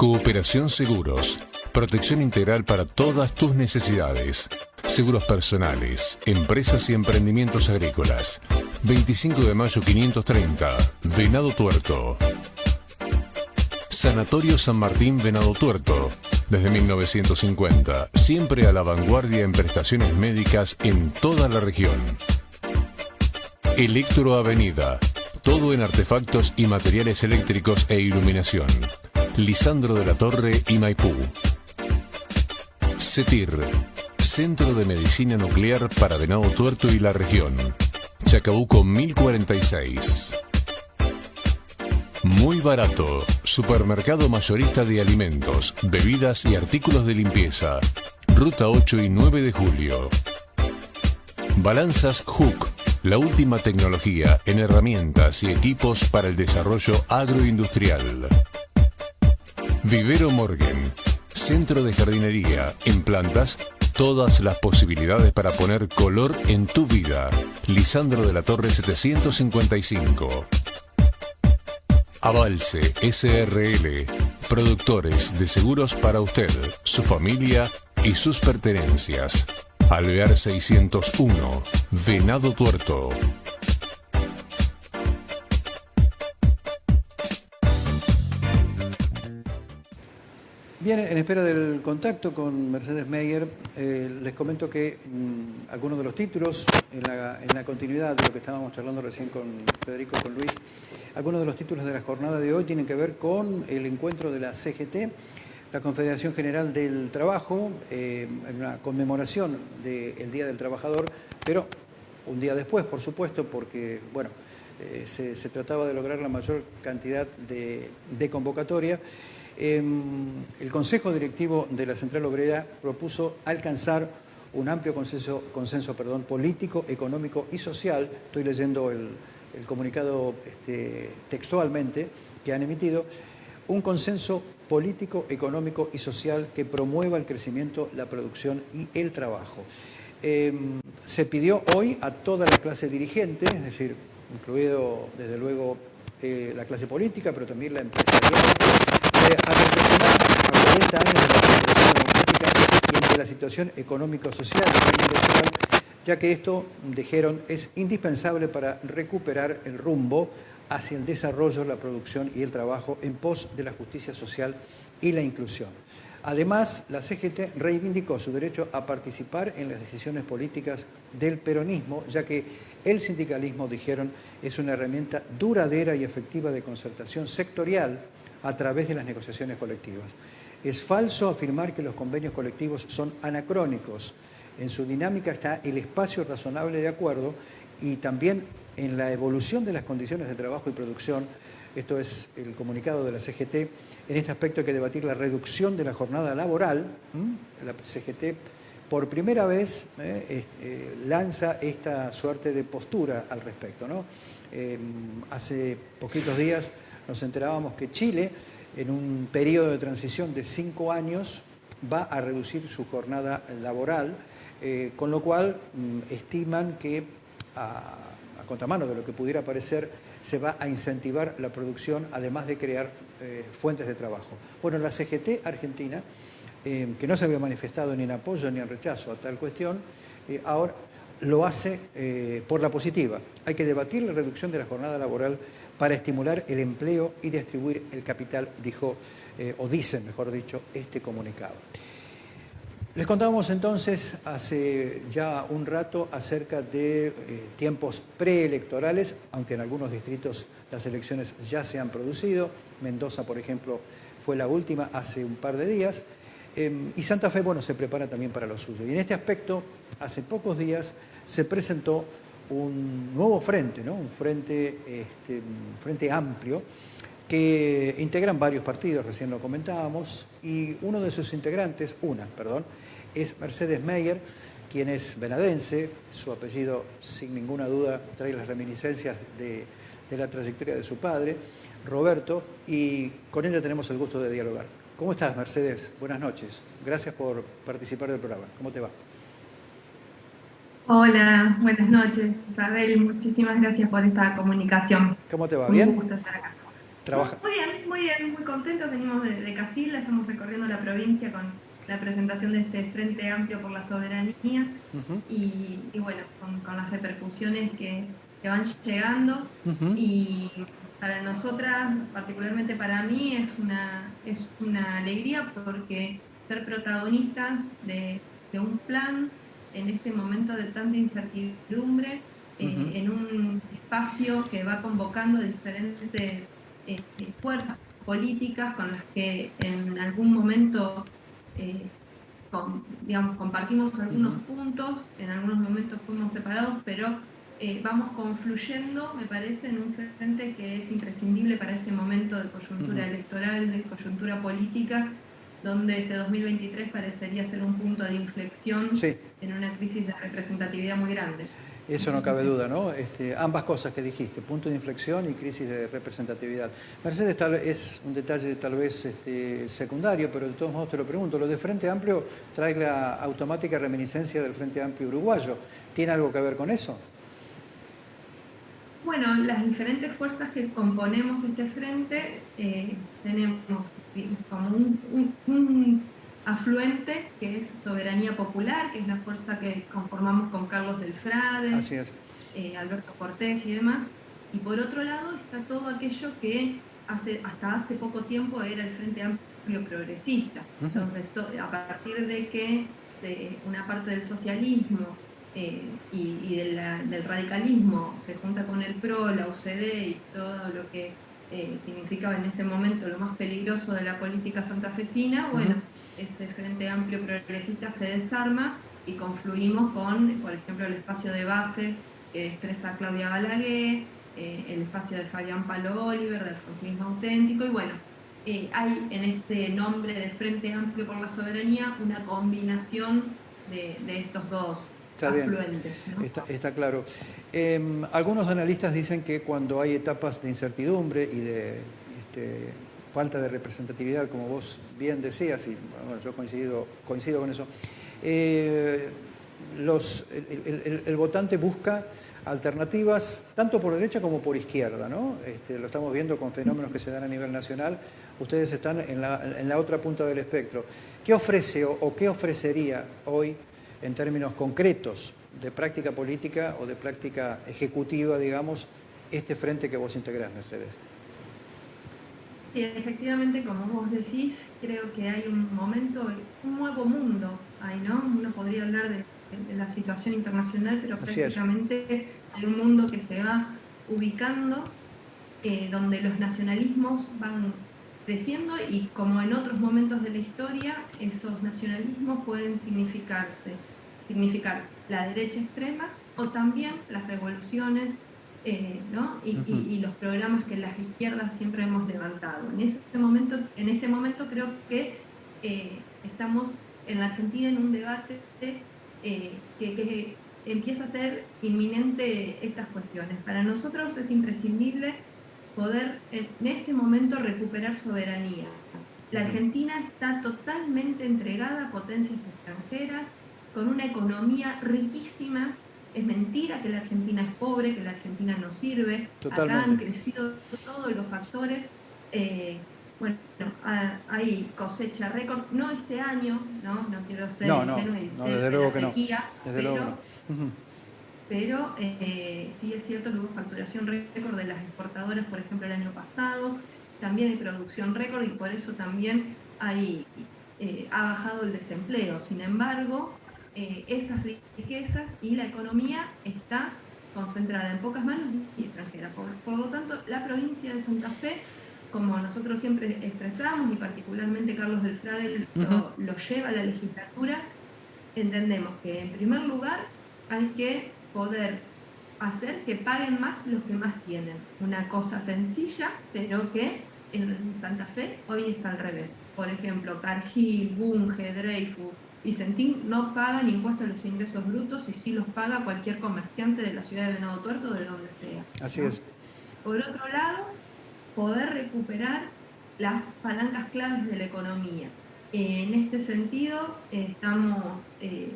Cooperación Seguros. Protección integral para todas tus necesidades. Seguros personales, empresas y emprendimientos agrícolas. 25 de mayo 530, Venado Tuerto. Sanatorio San Martín Venado Tuerto. Desde 1950, siempre a la vanguardia en prestaciones médicas en toda la región. Electro Avenida. Todo en artefactos y materiales eléctricos e iluminación. Lisandro de la Torre y Maipú. CETIR. Centro de Medicina Nuclear para Venado Tuerto y la región. Chacabuco 1046. Muy barato. Supermercado mayorista de alimentos, bebidas y artículos de limpieza. Ruta 8 y 9 de julio. Balanzas Hook. La última tecnología en herramientas y equipos para el desarrollo agroindustrial. Vivero Morgan. Centro de jardinería en plantas todas las posibilidades para poner color en tu vida. Lisandro de la Torre 755. Avalse SRL. Productores de seguros para usted, su familia y sus pertenencias. Alvear 601. Venado Tuerto. Bien, en espera del contacto con Mercedes Meyer, eh, les comento que mm, algunos de los títulos, en la, continuidad de lo que estábamos charlando recién con Federico, con Luis, algunos de los títulos de la jornada de hoy tienen que ver con el encuentro de la CGT, la Confederación General del Trabajo, eh, en una conmemoración del Día del Trabajador, pero un día después, por supuesto, porque, bueno, eh, se, trataba de lograr la mayor cantidad de convocatoria. Em, el Consejo Directivo de la Central Obrera propuso alcanzar un amplio consenso, político, económico y social. Estoy leyendo el, comunicado este, textualmente que han emitido. Un consenso político, económico y social que promueva el crecimiento, la producción y el trabajo. Em, se pidió hoy a toda la clase dirigente, es decir, incluido desde luego eh, la clase política, pero también la empresarial, reflexionar a 40 años de la Democrática y entre la situación económico-social ya que esto, dijeron, es indispensable para recuperar el rumbo hacia el desarrollo, la producción y el trabajo en pos de la justicia social y la inclusión. Además, la CGT reivindicó su derecho a participar en las decisiones políticas del peronismo, ya que el sindicalismo, dijeron, es una herramienta duradera y efectiva de concertación sectorial a través de las negociaciones colectivas. Es falso afirmar que los convenios colectivos son anacrónicos. En su dinámica está el espacio razonable de acuerdo y también en la evolución de las condiciones de trabajo y producción, esto es el comunicado de la CGT, en este aspecto hay que debatir la reducción de la jornada laboral. La CGT por primera vez eh, eh, lanza esta suerte de postura al respecto. Eh, hace poquitos días nos enterábamos que Chile, en un periodo de transición de cinco años, va a reducir su jornada laboral, eh, con lo cual mm, estiman que, a, contramano de lo que pudiera parecer, se va a incentivar la producción, además de crear eh, fuentes de trabajo. Bueno, la CGT Argentina, eh, que no se había manifestado ni en apoyo ni en rechazo a tal cuestión, ahora lo hace por la positiva. Hay que debatir la reducción de la jornada laboral para estimular el empleo y distribuir el capital, dijo, eh, o dice, mejor dicho, este comunicado. Les contábamos entonces hace ya un rato acerca de eh, tiempos preelectorales, aunque en algunos distritos las elecciones ya se han producido. Mendoza, por ejemplo, fue la última hace un par de días. Em, y Santa Fe, bueno, se prepara también para lo suyo. Y en este aspecto, hace pocos días se presentó un nuevo frente, ¿no? un, frente, este, frente amplio que integran varios partidos, recién lo comentábamos, y uno de sus integrantes, una, perdón, es Mercedes Meyer, quien es venadense, su apellido sin ninguna duda trae las reminiscencias de, de la trayectoria de su padre, Roberto, y con ella tenemos el gusto de dialogar. ¿Cómo estás, Mercedes? Buenas noches. Gracias por participar del programa. ¿Cómo te va? Hola, buenas noches, Isabel. Muchísimas gracias por esta comunicación. ¿Cómo te va? ¿Bien? Un gusto estar acá. trabaja. Muy bien, muy bien, muy contentos. Venimos de, de Casilda, estamos recorriendo la provincia con la presentación de este Frente Amplio por la Soberanía y, bueno, con, las repercusiones que, van llegando y para nosotras, particularmente para mí, es una, es una alegría porque ser protagonistas de, un plan en este momento de tanta incertidumbre, eh, en un espacio que va convocando diferentes eh, fuerzas políticas con las que en algún momento eh, digamos, compartimos algunos puntos, en algunos momentos fuimos separados, pero eh, vamos confluyendo, me parece, en un frente que es imprescindible para este momento de coyuntura electoral, de coyuntura política, donde este 2023 parecería ser un punto de inflexión en una crisis de representatividad muy grande. Eso no cabe duda, ¿no? Este, ambas cosas que dijiste, punto de inflexión y crisis de representatividad. Mercedes tal, es un detalle tal vez este, secundario, pero de todos modos te lo pregunto. Lo de Frente Amplio trae la automática reminiscencia del Frente Amplio uruguayo. ¿Tiene algo que ver con eso? Bueno, las diferentes fuerzas que componemos este frente eh, tenemos como un afluente, que es Soberanía Popular, que es la fuerza que conformamos con Carlos Delfrade, eh, Alberto Cortés y demás. Y por otro lado está todo aquello que hace, hasta hace poco tiempo era el Frente Amplio Progresista. Entonces, a partir de que una parte del socialismo eh, y, del radicalismo se junta con el PRO, la UCD y todo lo que eh, significaba en este momento lo más peligroso de la política santafesina, bueno, ese Frente Amplio Progresista se desarma y confluimos con, por ejemplo, el espacio de bases que expresa Claudia Balaguer, eh, el espacio de Fabián Palo Oliver, del Consumismo Auténtico, y bueno, eh, hay en este nombre de Frente Amplio por la Soberanía una combinación de, de estos dos Está bien, está, claro. Em, algunos analistas dicen que cuando hay etapas de incertidumbre y de este, falta de representatividad, como vos bien decías, y bueno, yo coincido, coincido con eso, eh, los, el, votante busca alternativas tanto por derecha como por izquierda, ¿no? Este, lo estamos viendo con fenómenos que se dan a nivel nacional. Ustedes están en la, en la otra punta del espectro. ¿Qué ofrece o qué ofrecería hoy en términos concretos de práctica política o de práctica ejecutiva, digamos, este frente que vos integrás, Mercedes? Sí, efectivamente, como vos decís, creo que hay un momento, un nuevo mundo ahí, ¿no? Uno podría hablar de, la situación internacional, pero prácticamente hay un mundo que se va ubicando, eh, donde los nacionalismos van creciendo y como en otros momentos de la historia, esos nacionalismos pueden significarse significar la derecha extrema o también las revoluciones eh, y, los programas que las izquierdas siempre hemos levantado. En, este momento, en este momento creo que eh, estamos en la Argentina en un debate eh, que, que, empieza a ser inminente estas cuestiones. Para nosotros es imprescindible poder en este momento recuperar soberanía. La Argentina está totalmente entregada a potencias extranjeras, con una economía riquísima. Es mentira que la Argentina es pobre, que la Argentina no sirve. Acá han crecido todos los factores. Eh, bueno, hay cosecha récord, no este año, no, no quiero ser no, no, no, desde luego que no. Desde luego Pero eh, sí es cierto que hubo facturación récord de las exportadoras, por ejemplo, el año pasado. También hay producción récord y por eso también hay, eh, ha bajado el desempleo. Sin embargo, eh, esas riquezas y la economía está concentrada en pocas manos y extranjeras. Por, lo tanto, la provincia de Santa Fe, como nosotros siempre expresamos, y particularmente Carlos del Frade lo, lo lleva a la legislatura, entendemos que en primer lugar hay que poder hacer que paguen más los que más tienen. Una cosa sencilla, pero que en Santa Fe hoy es al revés. Por ejemplo, Cargill, Bunge, Dreyfus, Vicentín no paga ni impuestos a los ingresos brutos y sí los paga cualquier comerciante de la ciudad de Venado Tuerto o de donde sea. Así es. Por otro lado, poder recuperar las palancas claves de la economía. En este sentido, estamos eh,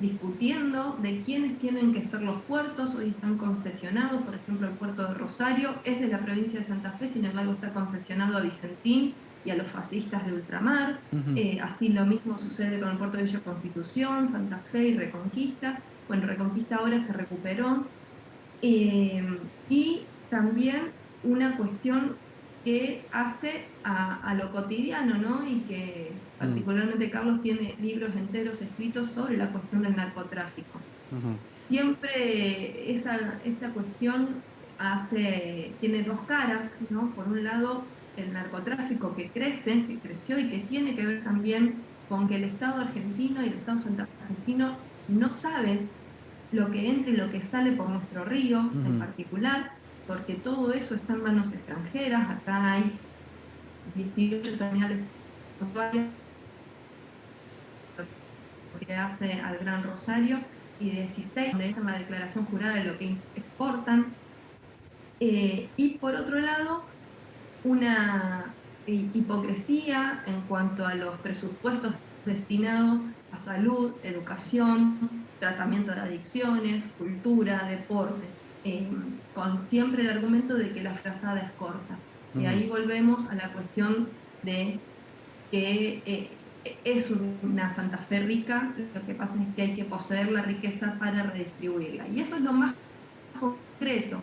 discutiendo de quiénes tienen que ser los puertos, hoy están concesionados, por ejemplo el puerto de Rosario es de la provincia de Santa Fe, sin embargo está concesionado a Vicentín y a los fascistas de ultramar, eh, así lo mismo sucede con el puerto de Villa Constitución, Santa Fe y Reconquista, bueno Reconquista ahora se recuperó, eh, y también una cuestión que hace a, lo cotidiano, ¿no? Y que. Particularmente Carlos tiene libros enteros escritos sobre la cuestión del narcotráfico. Siempre esa, esta cuestión hace, tiene dos caras, ¿no? Por un lado, el narcotráfico que crece, que creció y que tiene que ver también con que el Estado argentino y el Estado santafesino no saben lo que entra y lo que sale por nuestro río en particular, porque todo eso está en manos extranjeras, acá hay 18 terminales que hace al Gran Rosario y 16 donde está la declaración jurada de lo que exportan. Eh, y por otro lado, una hipocresía en cuanto a los presupuestos destinados a salud, educación, tratamiento de adicciones, cultura, deporte. Eh, con siempre el argumento de que la frazada es corta. Y ahí volvemos a la cuestión de que eh, es una Santa Fe rica, lo que pasa es que hay que poseer la riqueza para redistribuirla. Y eso es lo más concreto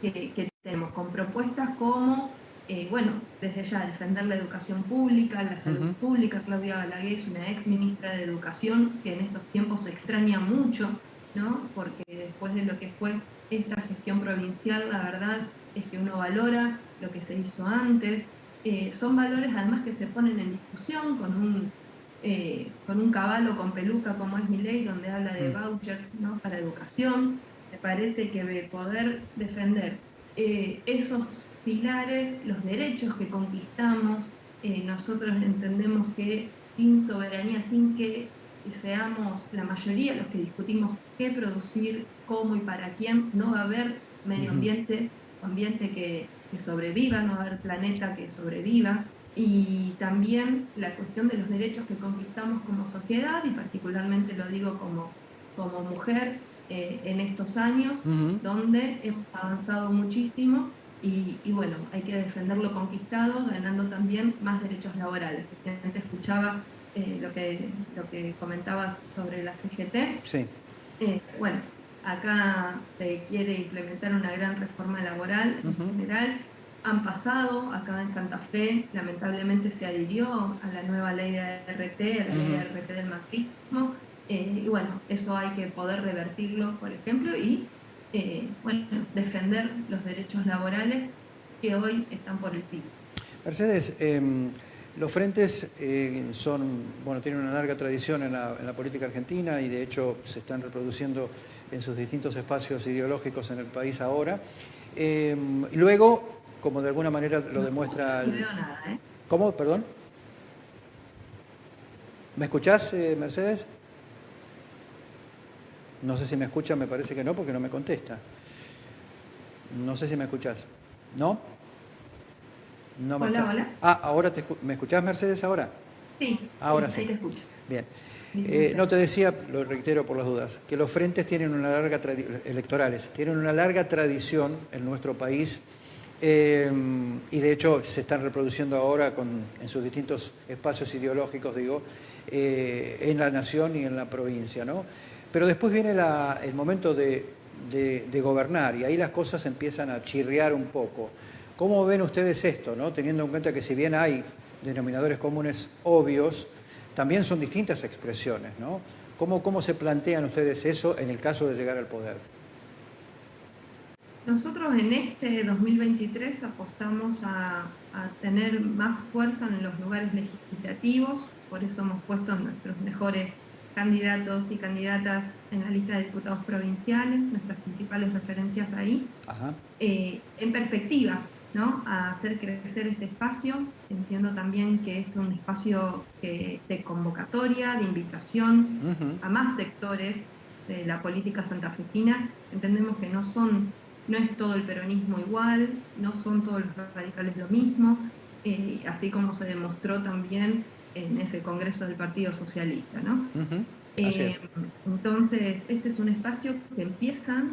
que, tenemos, con propuestas como, eh, bueno, desde ya defender la educación pública, la salud pública. Claudia Balaguer es una ex ministra de Educación que en estos tiempos se extraña mucho porque después de lo que fue esta gestión provincial, la verdad es que uno valora lo que se hizo antes. Eh, son valores además que se ponen en discusión con un, eh, con un caballo con peluca como es mi ley, donde habla de mm. vouchers para educación. Me parece que de poder defender eh, esos pilares, los derechos que conquistamos, nosotros entendemos que sin soberanía, sin que seamos la mayoría los que discutimos qué producir, cómo y para quién, no va a haber medio ambiente, ambiente que, sobreviva, no va a haber planeta que sobreviva. Y también la cuestión de los derechos que conquistamos como sociedad, y particularmente lo digo como, como mujer eh, en estos años, donde hemos avanzado muchísimo y, bueno, hay que defender lo conquistado, ganando también más derechos laborales. Recientemente escuchaba eh, lo, que, lo que comentabas sobre la CGT. Sí. Eh, bueno, acá se quiere implementar una gran reforma laboral en general. Han pasado, acá en Santa Fe, lamentablemente se adhirió a la nueva ley de RT, a la ley de RT del macrismo, eh, y bueno, eso hay que poder revertirlo, por ejemplo, y bueno, defender los derechos laborales que hoy están por el piso. Mercedes, em, los frentes eh, son, bueno, tienen una larga tradición en la, política argentina y de hecho se están reproduciendo en sus distintos espacios ideológicos en el país ahora. Eh, luego, como de alguna manera lo demuestra... No veo nada, ¿eh? ¿Cómo? Perdón. ¿Me escuchás, Mercedes? No sé si me escucha, me parece que no, porque no me contesta. No sé si me escuchás. ¿No? Hola, hola. Ah, ahora te ¿me escuchás Mercedes ahora? Sí. Ahora sí. te escucho. Bien. Eh, no te decía, lo reitero por las dudas, que los frentes tienen una larga electorales, tienen una larga tradición en nuestro país eh, y de hecho se están reproduciendo ahora con, en sus distintos espacios ideológicos, digo, eh, en la nación y en la provincia, ¿no? Pero después viene el momento de, de gobernar y ahí las cosas empiezan a chirriar un poco. ¿Cómo ven ustedes esto, ¿no? teniendo en cuenta que si bien hay denominadores comunes obvios, también son distintas expresiones? ¿no? ¿Cómo, ¿Cómo se plantean ustedes eso en el caso de llegar al poder? Nosotros en este 2023 apostamos a, tener más fuerza en los lugares legislativos, por eso hemos puesto nuestros mejores candidatos y candidatas en la lista de diputados provinciales, nuestras principales referencias ahí, eh, en perspectiva, a hacer crecer este espacio. Entiendo también que esto es un espacio de convocatoria, de invitación a más sectores de la política santafesina. Entendemos que no son, no es todo el peronismo igual, no son todos los radicales lo mismo, eh, así como se demostró también en ese Congreso del Partido Socialista. ¿no? Eh, entonces, este es un espacio que empieza,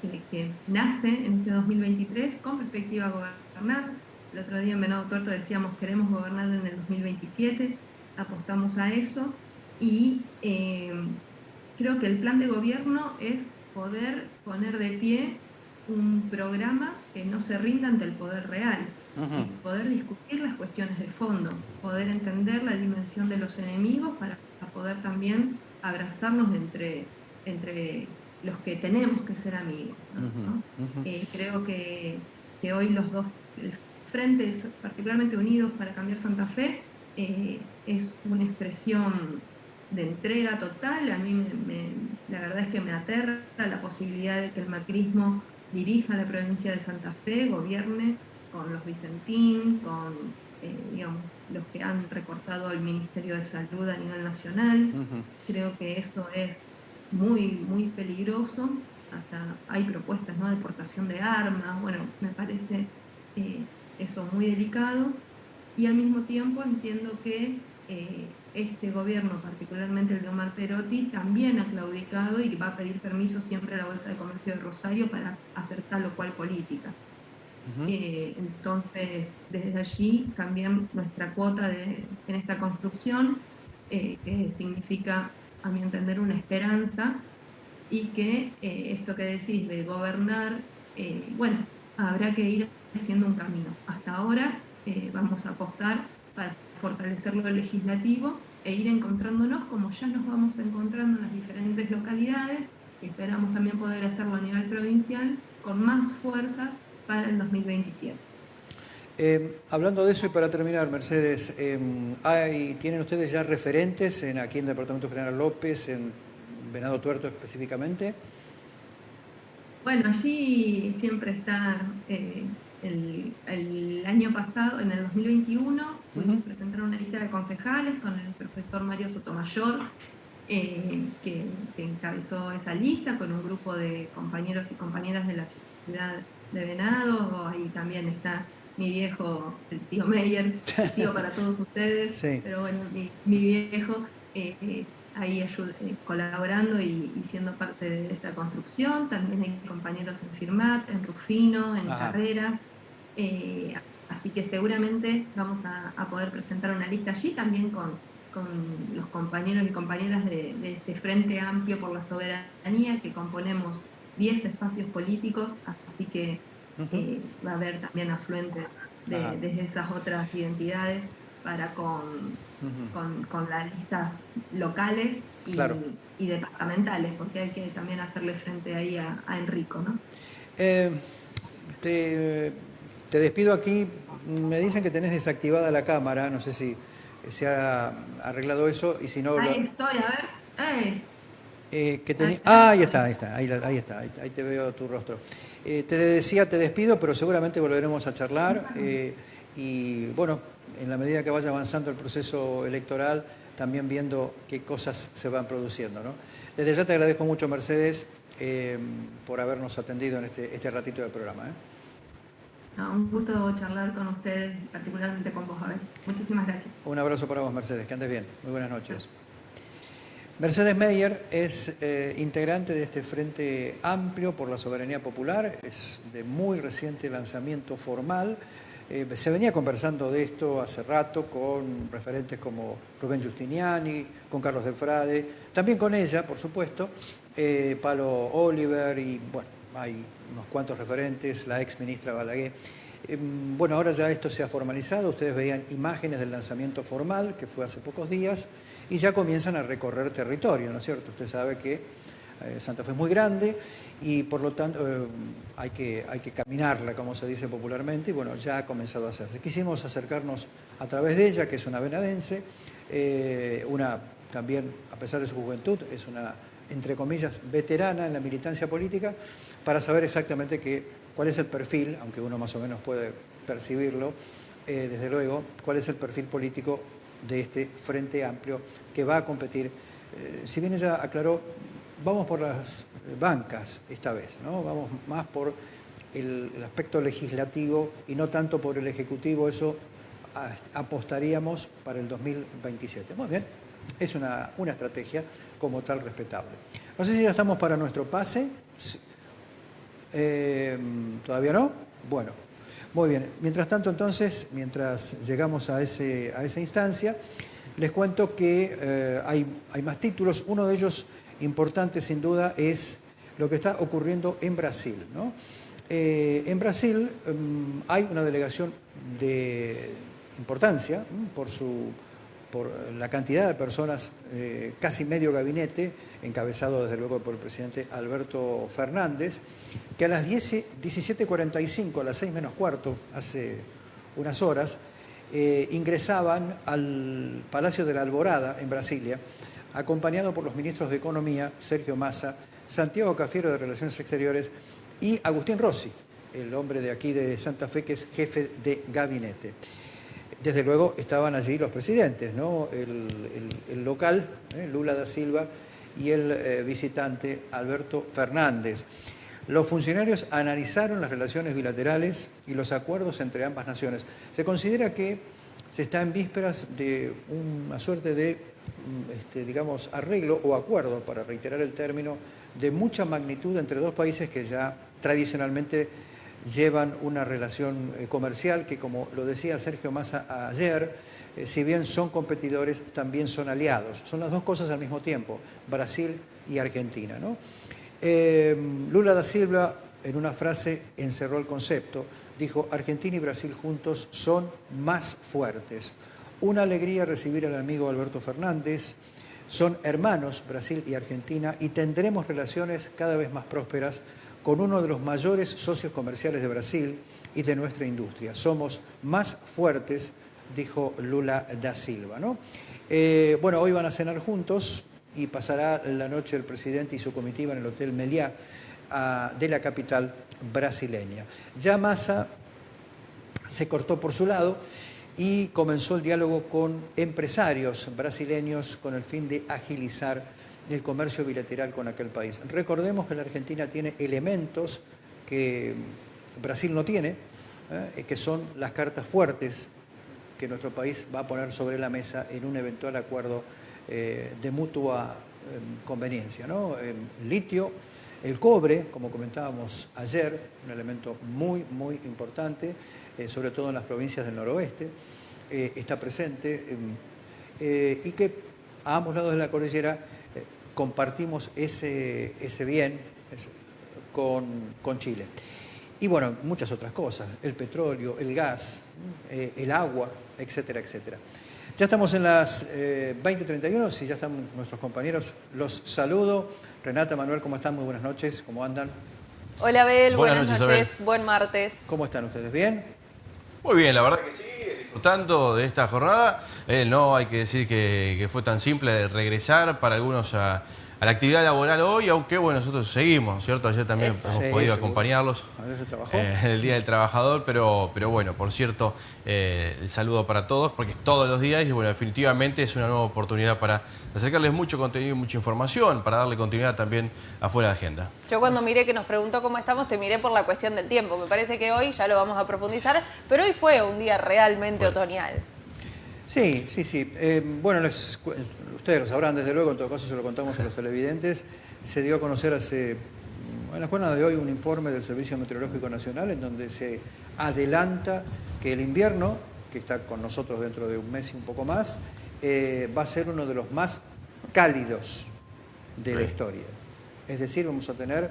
que, nace en este 2023 con perspectiva a gobernar. El otro día en Venado Tuerto decíamos queremos gobernar en el 2027, apostamos a eso. Y eh, creo que el plan de gobierno es poder poner de pie un programa que no se rinda ante el poder real, poder discutir las cuestiones de fondo, poder entender la dimensión de los enemigos para, poder también abrazarnos entre, entre los que tenemos que ser amigos. Eh, creo que, hoy los dos frentes, particularmente unidos para cambiar Santa Fe, eh, es una expresión de entrega total. A mí la verdad es que me aterra la posibilidad de que el macrismo dirija la provincia de Santa Fe, gobierne con los Vicentín, con eh, los que han recortado el Ministerio de Salud a nivel nacional. Creo que eso es muy, muy peligroso. Hasta hay propuestas ¿no? de exportación de armas. Bueno, me parece eh, eso muy delicado. Y al mismo tiempo entiendo que eh, este gobierno, particularmente el de Omar Perotti, también ha claudicado y va a pedir permiso siempre a la Bolsa de Comercio de Rosario para hacer tal o cual política. Eh, entonces, desde allí también nuestra cuota de, en esta construcción, eh, que significa, a mi entender, una esperanza, y que eh, esto que decís de gobernar, bueno, habrá que ir haciendo un camino. Hasta ahora vamos a apostar para fortalecer lo legislativo e ir encontrándonos como ya nos vamos encontrando en las diferentes localidades, y esperamos también poder hacerlo a nivel provincial con más fuerza para el 2027. Eh, hablando de eso y para terminar, Mercedes, eh, ¿hay, ¿tienen ustedes ya referentes en, aquí en el Departamento General López, en Venado Tuerto específicamente? Bueno, allí siempre está eh, el, año pasado, en el 2021, pudimos presentar una lista de concejales con el profesor Mario Sotomayor, eh, que, encabezó esa lista con un grupo de compañeros y compañeras de la ciudad de Venado. Ahí también está mi viejo, el tío Meyer, tío para todos ustedes, pero bueno, mi, viejo eh, eh, ahí colaborando y, siendo parte de esta construcción. También hay compañeros en Firmat, en Rufino, en Carrera. Eh, así que seguramente vamos a, poder presentar una lista allí también con, los compañeros y compañeras de, este Frente Amplio por la Soberanía, que componemos 10 espacios políticos, así que eh, va a haber también afluentes de, esas otras identidades para con, con, las listas locales y, departamentales, porque hay que también hacerle frente ahí a, Enrico. ¿no? Eh, te te despido aquí. Me dicen que tenés desactivada la cámara. No sé si se ha arreglado eso y si no... Ahí estoy, a ver. Eh, que ah, ahí está, ahí está, ahí, está, ahí, te veo tu rostro. Eh, te decía, te despido, pero seguramente volveremos a charlar eh, y bueno, en la medida que vaya avanzando el proceso electoral, también viendo qué cosas se van produciendo. ¿no? Desde ya te agradezco mucho, Mercedes, por habernos atendido en este, este ratito del programa un gusto charlar con ustedes, particularmente con vos, ver. Muchísimas gracias. Un abrazo para vos, Mercedes. Que andes bien. Muy buenas noches. Mercedes Meyer es eh, integrante de este Frente Amplio por la Soberanía Popular, es de muy reciente lanzamiento formal. Eh, se venía conversando de esto hace rato con referentes como Rubén Giustiniani, con Carlos Delfrade, también con ella, por supuesto, eh, Palo Oliver y bueno, hay unos cuantos referentes, la ex ministra Balaguer. Em, bueno, ahora ya esto se ha formalizado, ustedes veían imágenes del lanzamiento formal, que fue hace pocos días, y ya comienzan a recorrer territorio, ¿no es cierto? Usted sabe que eh, Santa Fe es muy grande y por lo tanto eh, hay, que, hay que caminarla, como se dice popularmente, y bueno, ya ha comenzado a hacerse. Quisimos acercarnos a través de ella, que es una venadense, eh, una también, a pesar de su juventud, es una entre comillas, veterana en la militancia política, para saber exactamente qué, cuál es el perfil, aunque uno más o menos puede percibirlo, desde luego, cuál es el perfil político de este Frente Amplio que va a competir. Eh, si bien ella aclaró, vamos por las bancas esta vez, ¿no? vamos más por el, aspecto legislativo y no tanto por el Ejecutivo, eso apostaríamos para el 2027. Muy bien, es una, una estrategia como tal respetable. No sé si ya estamos para nuestro pase. Eh, ¿Todavía no? Bueno, muy bien. Mientras tanto, entonces, mientras llegamos a, ese, a esa instancia, les cuento que eh, hay, hay más títulos. Uno de ellos importante, sin duda, es lo que está ocurriendo en Brasil. ¿no? Eh, en Brasil em, hay una delegación de importancia por, su, por la cantidad de personas, eh, casi medio gabinete, encabezado desde luego por el presidente Alberto Fernández, que a las 17.45, a las 6 menos cuarto, hace unas horas, eh, ingresaban al Palacio de la Alborada en Brasilia, acompañado por los ministros de Economía, Sergio Massa, Santiago Cafiero de Relaciones Exteriores y Agustín Rossi, el hombre de aquí de Santa Fe que es jefe de gabinete. Desde luego estaban allí los presidentes, ¿no? el, local, ¿eh? Lula da Silva, y el eh, visitante Alberto Fernández. Los funcionarios analizaron las relaciones bilaterales y los acuerdos entre ambas naciones. Se considera que se está en vísperas de una suerte de, mm, este, digamos, arreglo o acuerdo, para reiterar el término, de mucha magnitud entre dos países que ya tradicionalmente llevan una relación eh, comercial que, como lo decía Sergio Massa ayer, eh, si bien son competidores, también son aliados. Son las dos cosas al mismo tiempo, Brasil y Argentina. Eh, Lula da Silva, en una frase, encerró el concepto. Dijo, Argentina y Brasil juntos son más fuertes. Una alegría recibir al amigo Alberto Fernández. Son hermanos, Brasil y Argentina, y tendremos relaciones cada vez más prósperas con uno de los mayores socios comerciales de Brasil y de nuestra industria. Somos más fuertes, dijo Lula da Silva. Eh, bueno, hoy van a cenar juntos y pasará la noche el presidente y su comitiva en el Hotel Meliá ah, de la capital brasileña. Ya Massa se cortó por su lado y comenzó el diálogo con empresarios brasileños con el fin de agilizar el comercio bilateral con aquel país. Recordemos que la Argentina tiene elementos que Brasil no tiene, eh, que son las cartas fuertes que nuestro país va a poner sobre la mesa en un eventual acuerdo eh, de mutua eh, conveniencia. ¿no? litio, el cobre, como comentábamos ayer, un elemento muy, muy importante, sobre todo en las provincias del noroeste, está presente y que a ambos lados de la cordillera compartimos ese, ese bien con, Chile. Y bueno, muchas otras cosas, el petróleo, el gas, eh, el agua, etcétera, etcétera. Ya estamos en las 20.31, eh, si ya están nuestros compañeros, los saludo. Renata, Manuel, ¿cómo están? Muy buenas noches, ¿cómo andan? Hola, Abel, buenas, noches, buen martes. ¿Cómo están ustedes? ¿Bien? Muy bien, la verdad que sí, disfrutando de esta jornada. Eh, no hay que decir que, fue tan simple regresar para algunos a, la actividad laboral hoy, aunque bueno, nosotros seguimos, ¿cierto? Ayer también hemos podido acompañarlos eh, en el Día del Trabajador, pero, pero bueno, por cierto, eh, el saludo para todos, porque es todos los días y bueno, definitivamente es una nueva oportunidad para acercarles mucho contenido y mucha información, para darle continuidad también afuera de agenda. Yo cuando miré que nos preguntó cómo estamos, te miré por la cuestión del tiempo. Me parece que hoy ya lo vamos a profundizar, pero hoy fue un día realmente otoñal. Sí, sí, sí. Eh, bueno, les, ustedes lo sabrán desde luego, en todo caso se lo contamos a los televidentes. Se dio a conocer hace, en la jornada de hoy, un informe del Servicio Meteorológico Nacional en donde se adelanta que el invierno, que está con nosotros dentro de un mes y un poco más, eh, va a ser uno de los más cálidos de la historia. Es decir, vamos a tener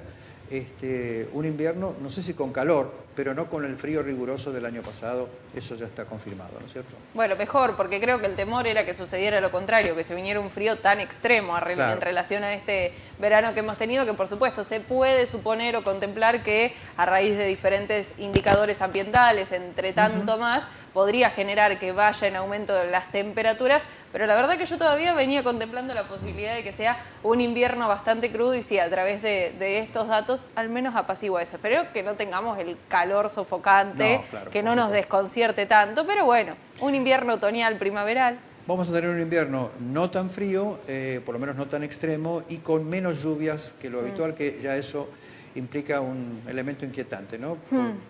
este, un invierno, no sé si con calor, pero no con el frío riguroso del año pasado, eso ya está confirmado, ¿no es cierto? Bueno, mejor, porque creo que el temor era que sucediera lo contrario, que se viniera un frío tan extremo en relación a este verano que hemos tenido, que por supuesto se puede suponer o contemplar que a raíz de diferentes indicadores ambientales, entre tanto más, podría generar que vaya en aumento las temperaturas, pero la verdad que yo todavía venía contemplando la posibilidad de que sea un invierno bastante crudo y sí, a través de, estos datos al menos apacigua eso. Espero que no tengamos el calor sofocante, que no nos desconcierte tanto, pero bueno, un invierno otoñal, primaveral. Vamos a tener un invierno no tan frío, eh, por lo menos no tan extremo, y con menos lluvias que lo mm. habitual, que ya eso implica un elemento inquietante, ¿no?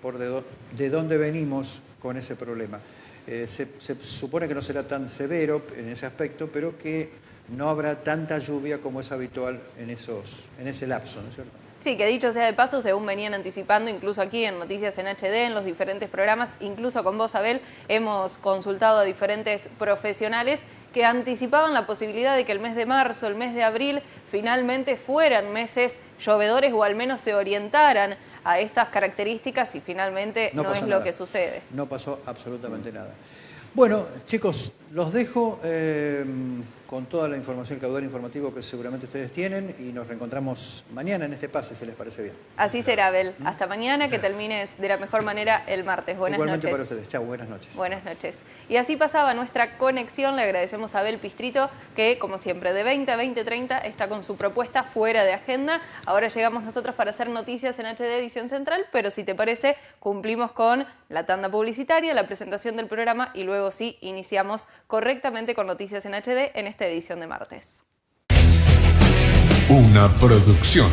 Por, mm. de dónde venimos con ese problema. eh, se, supone que no será tan severo en ese aspecto, pero que no habrá tanta lluvia como es habitual en, esos, en ese lapso, ¿no es cierto? Sí, que dicho sea de paso, según venían anticipando, incluso aquí en Noticias en HD, en los diferentes programas, incluso con vos, Abel, hemos consultado a diferentes profesionales que anticipaban la posibilidad de que el mes de marzo, el mes de abril, finalmente fueran meses llovedores o al menos se orientaran a estas características y finalmente no, es lo que sucede. No pasó absolutamente nada. Bueno, chicos, los dejo. Eh, con toda la información, el caudal informativo que seguramente ustedes tienen y nos reencontramos mañana en este pase, si les parece bien. Así será, Abel. ¿Mm? Hasta mañana, que termines de la mejor manera el martes. Buenas Igualmente para ustedes. Chao, buenas noches. Buenas noches. Y así pasaba nuestra conexión. Le agradecemos a Abel Pistrito, que como siempre de 20 a 20, 30 está con su propuesta fuera de agenda. Ahora llegamos nosotros para hacer noticias en HD Edición Central, pero si te parece, cumplimos con la tanda publicitaria, la presentación del programa y luego sí iniciamos correctamente con noticias en HD en este edición de martes. Una producción